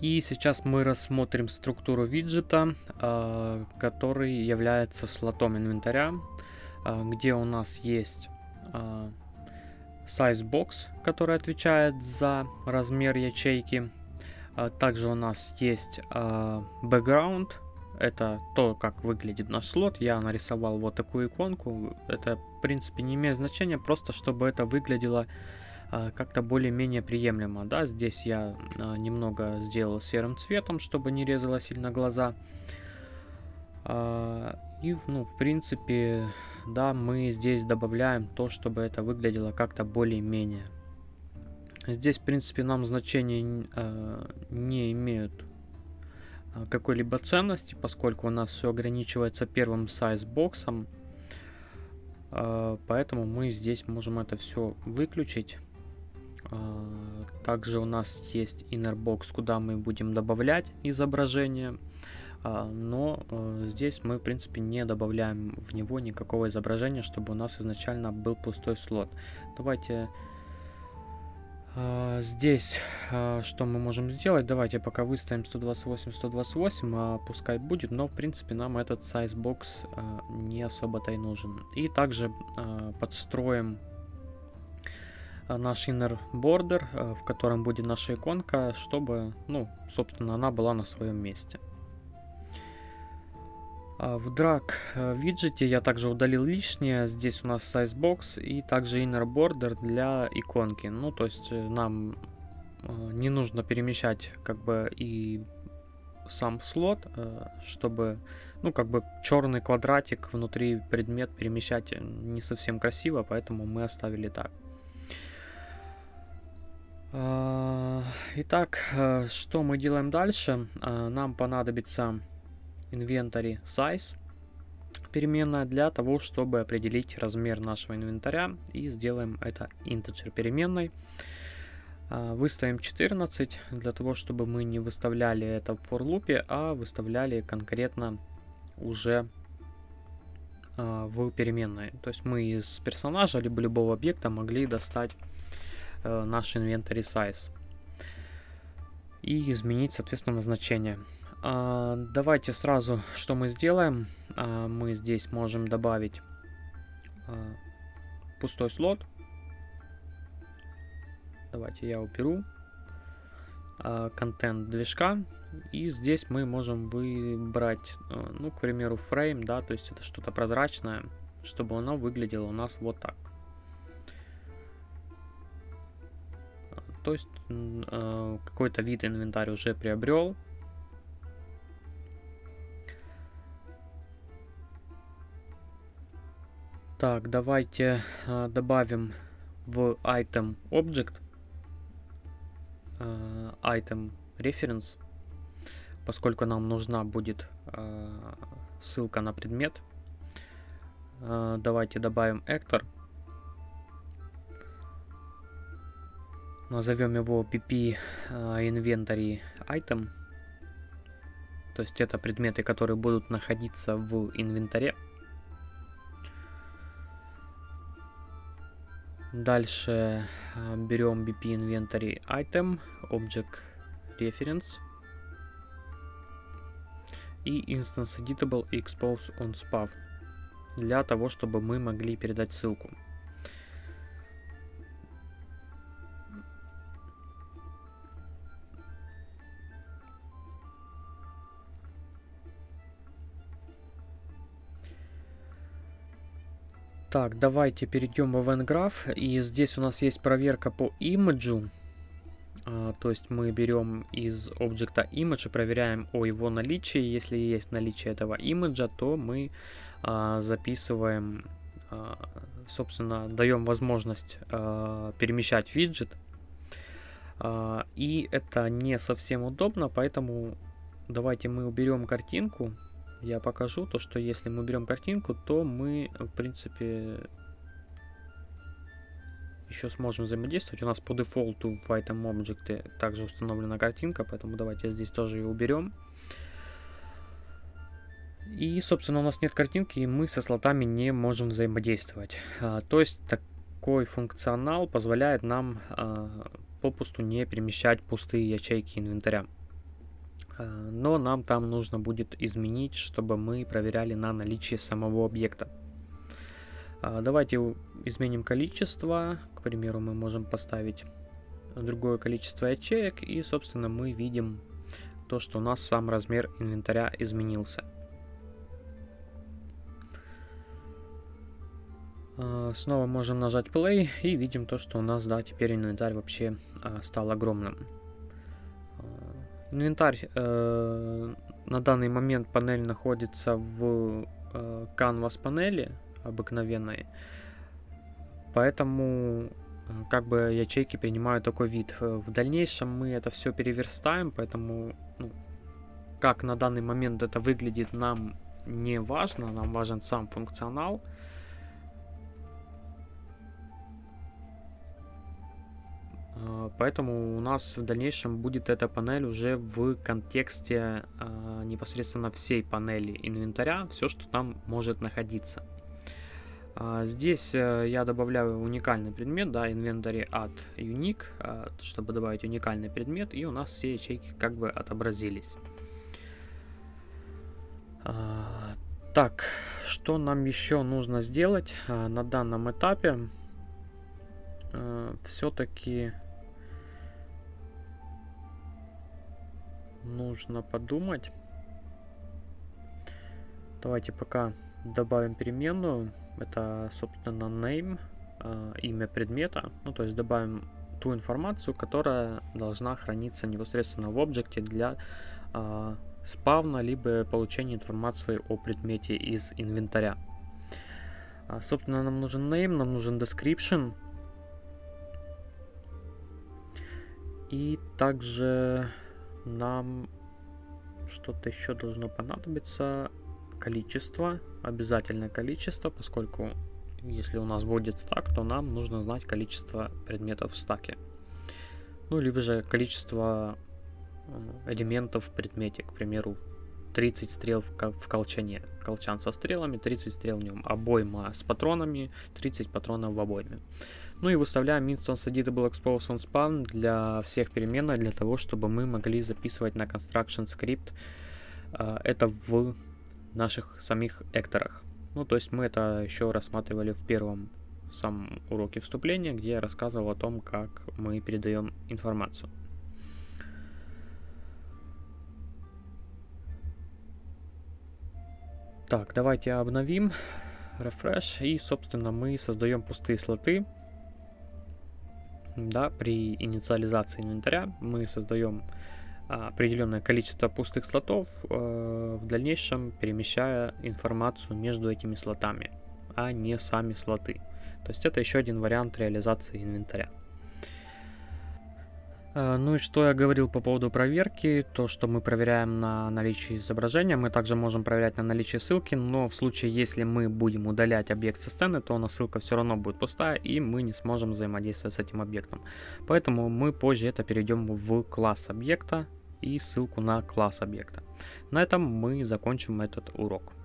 И сейчас мы рассмотрим структуру виджета, э, который является слотом инвентаря, э, где у нас есть э, size box, который отвечает за размер ячейки. Также у нас есть background, это то, как выглядит наш слот. Я нарисовал вот такую иконку. Это, в принципе, не имеет значения, просто чтобы это выглядело а, как-то более-менее приемлемо. Да, здесь я а, немного сделал серым цветом, чтобы не резало сильно глаза. А, и, ну, в принципе, да, мы здесь добавляем то, чтобы это выглядело как-то более-менее. Здесь, в принципе, нам значения не имеют какой-либо ценности, поскольку у нас все ограничивается первым сайз-боксом. Поэтому мы здесь можем это все выключить. А, также у нас есть inner box, куда мы будем добавлять изображение. А, но э, здесь мы, в принципе, не добавляем в него никакого изображения, чтобы у нас изначально был пустой слот. Давайте а, здесь что мы можем сделать? Давайте пока выставим 128-128, а пускай будет, но в принципе нам этот box не особо-то и нужен. И также подстроим наш inner border, э, в котором будет наша иконка, чтобы, ну, собственно, она была на своем месте. А, в drag э, виджете я также удалил лишнее. Здесь у нас size box и также inner border для иконки. Ну, то есть нам не нужно перемещать как бы и сам слот, чтобы, ну, как бы черный квадратик внутри предмет перемещать не совсем красиво, поэтому мы оставили так. А, итак, э, что мы делаем дальше? А, нам понадобится inventory size переменная для того, чтобы определить размер нашего инвентаря. И сделаем это integer переменной. Выставим 14 для того, чтобы мы не выставляли это в for loop, а выставляли конкретно уже в переменной. То есть мы из персонажа либо любого объекта могли достать э, наш inventory size. И изменить, соответственно, значение. А, давайте сразу, что мы сделаем. А, мы здесь можем добавить а, пустой слот. Давайте я уберу контент движка. И здесь мы можем выбрать, а, ну, к примеру, фрейм, да, то есть это что-то прозрачное, чтобы оно выглядело у нас вот так. То есть э, какой-то вид инвентарь уже приобрел. Так, давайте э, добавим в item object э, item reference, поскольку нам нужна будет э, ссылка на предмет. Э, давайте добавим actor. Назовем его pp inventory item. То есть это предметы, которые будут находиться в инвентаре. Дальше а, берем bp inventory item, object reference и instance editable expose on spav для того, чтобы мы могли передать ссылку. Так, давайте перейдем в Event Graph. И здесь у нас есть проверка по имиджу. А, то есть мы берем из объекта image и проверяем о его наличии. Если есть наличие этого имиджа, то мы а, записываем, а, собственно, даем возможность а, перемещать виджет. А, и это не совсем удобно, поэтому давайте мы уберем картинку я покажу то, что если мы берем картинку, то мы, в принципе, еще сможем взаимодействовать. У нас по дефолту в этом объекте также установлена картинка, поэтому давайте здесь тоже ее уберем. И, собственно, у нас нет картинки, и мы со слотами не можем взаимодействовать. А, то есть такой функционал позволяет нам а, попусту не перемещать пустые ячейки инвентаря. Э, но нам там нужно будет изменить, чтобы мы проверяли на наличие самого объекта. Э, давайте изменим количество. К примеру, мы можем поставить другое количество ячеек. И, собственно, мы видим то, что у нас сам размер инвентаря изменился. Э, снова можем нажать play и видим то, что у нас, да, теперь инвентарь вообще стал огромным. Инвентарь э, на данный момент панель находится в э, canvas панели обыкновенной, поэтому э, как бы ячейки принимают такой вид. Э, в дальнейшем мы это все переверстаем, поэтому ну, как на данный момент это выглядит нам не важно, нам важен сам функционал. А, поэтому у нас в дальнейшем будет эта панель уже в контексте э, непосредственно всей панели инвентаря, все, что там может находиться. Э, здесь э, я добавляю уникальный предмет, да, инвентарь от unique, чтобы добавить уникальный предмет, и у нас все ячейки как бы отобразились. Так, что нам еще нужно сделать на данном этапе? Все-таки нужно подумать. Давайте пока добавим переменную. Это, собственно, name, э, имя предмета. Ну, то есть добавим ту информацию, которая должна храниться непосредственно в объекте для э, спавна, либо получения информации о предмете из инвентаря. А, собственно, нам нужен name, нам нужен description. И также нам что-то еще должно понадобиться. Количество, обязательное количество, поскольку если у нас будет стак, то нам нужно знать количество предметов в стаке. Ну, либо же количество э, элементов в предмете, к примеру, 30 стрел в, колчане. Колчан со стрелами, 30 стрел в нем. Обойма с патронами, 30 патронов в обойме. Ну и выставляем instance editable expose on spawn для всех переменных, для того, чтобы мы могли записывать на construction script э, это в наших самих экторах. Ну, то есть мы это еще рассматривали в первом самом уроке вступления, где я рассказывал о том, как мы передаем информацию. Так, давайте обновим, refresh, и, собственно, мы создаем пустые слоты. Да, при инициализации инвентаря мы создаем а, определенное количество пустых слотов, э, в дальнейшем перемещая информацию между этими слотами, а не сами слоты. То есть это еще один вариант реализации инвентаря. Э, ну и что я говорил по поводу проверки, то что мы проверяем на наличие изображения, мы также можем проверять на наличие ссылки, но в случае, если мы будем удалять объект со сцены, то у нас ссылка все равно будет пустая, и мы не сможем взаимодействовать с этим объектом. Поэтому мы позже это перейдем в класс объекта и ссылку на класс объекта. На этом мы закончим этот урок.